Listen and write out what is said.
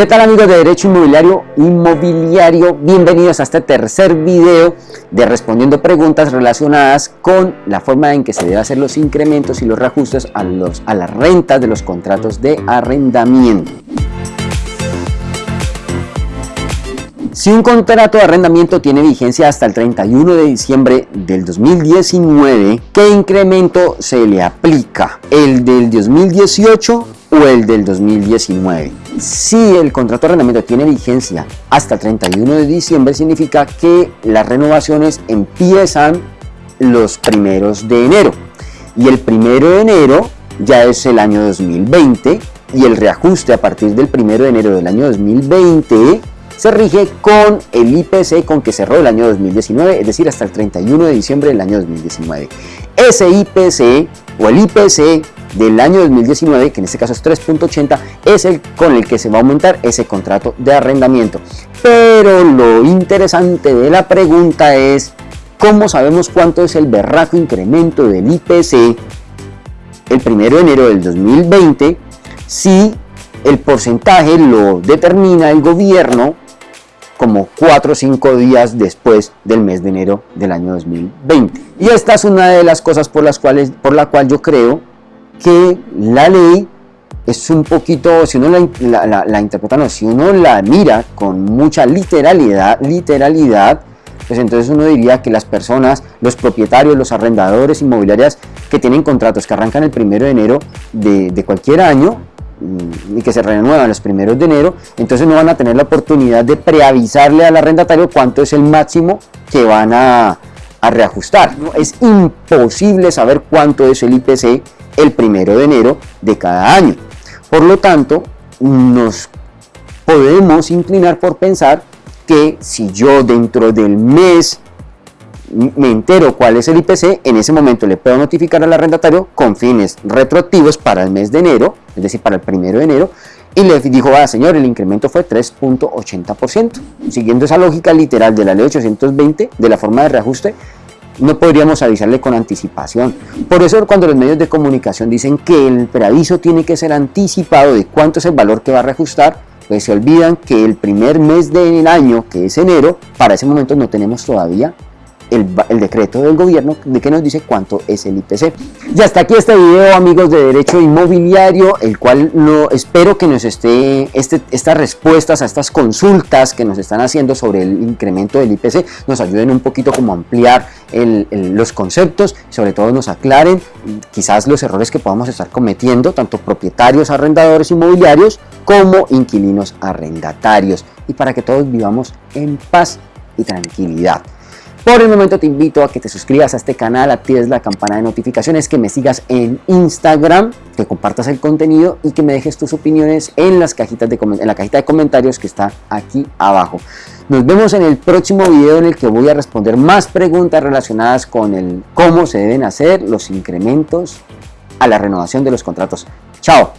¿Qué tal amigos de Derecho Inmobiliario? Inmobiliario, bienvenidos a este tercer video de respondiendo preguntas relacionadas con la forma en que se deben hacer los incrementos y los reajustes a, los, a las rentas de los contratos de arrendamiento. Si un contrato de arrendamiento tiene vigencia hasta el 31 de diciembre del 2019, ¿qué incremento se le aplica? ¿El del 2018 o el del 2019? Si el contrato de arrendamiento tiene vigencia hasta el 31 de diciembre, significa que las renovaciones empiezan los primeros de enero. Y el primero de enero ya es el año 2020 y el reajuste a partir del primero de enero del año 2020 se rige con el IPC con que cerró el año 2019, es decir, hasta el 31 de diciembre del año 2019. Ese IPC o el IPC del año 2019, que en este caso es 3.80, es el con el que se va a aumentar ese contrato de arrendamiento. Pero lo interesante de la pregunta es, ¿cómo sabemos cuánto es el berraco incremento del IPC el 1 de enero del 2020 si el porcentaje lo determina el gobierno como 4 o 5 días después del mes de enero del año 2020. Y esta es una de las cosas por las cuales, por la cual yo creo que la ley es un poquito, si uno la, interpreta, no, si uno la mira con mucha literalidad, literalidad, pues entonces uno diría que las personas, los propietarios, los arrendadores inmobiliarias que tienen contratos que arrancan el primero de enero de, de cualquier año, Mm, y que se renuevan los primeros de enero, entonces no van a tener la oportunidad de preavisarle al arrendatario cuánto es el máximo que van a, reajustar. Es imposible saber cuánto es el IPC el primero de enero de cada año. Por lo tanto, nos podemos inclinar por pensar que si yo dentro del mes me entero cuál es el IPC, en ese momento le puedo notificar al arrendatario con fines retroactivos para el mes de enero, es decir, para el primero de enero, y le dijo, ah, señor, el incremento fue 3.80%. Siguiendo esa lógica literal de la ley 820, de la forma de reajuste, no podríamos avisarle con anticipación. Por eso cuando los medios de comunicación dicen que el preaviso tiene que ser anticipado de cuánto es el valor que va a reajustar, pues se olvidan que el primer mes del año, que es enero, para ese momento no tenemos todavía el, decreto del gobierno de que nos dice cuánto es el IPC. Y hasta aquí este video amigos de Derecho Inmobiliario, el cual no, espero que nos esté, este, estas respuestas a estas consultas que nos están haciendo sobre el incremento del IPC nos ayuden un poquito como a ampliar los conceptos, sobre todo nos aclaren quizás los errores que podamos estar cometiendo, tanto propietarios, arrendadores inmobiliarios, como inquilinos arrendatarios, y para que todos vivamos en paz y tranquilidad. Por el momento te invito a que te suscribas a este canal, actives la campana de notificaciones, que me sigas en Instagram, que compartas el contenido y que me dejes tus opiniones en, la cajita de comentarios que está aquí abajo. Nos vemos en el próximo video en el que voy a responder más preguntas relacionadas con el cómo se deben hacer los incrementos a la renovación de los contratos. ¡Chao!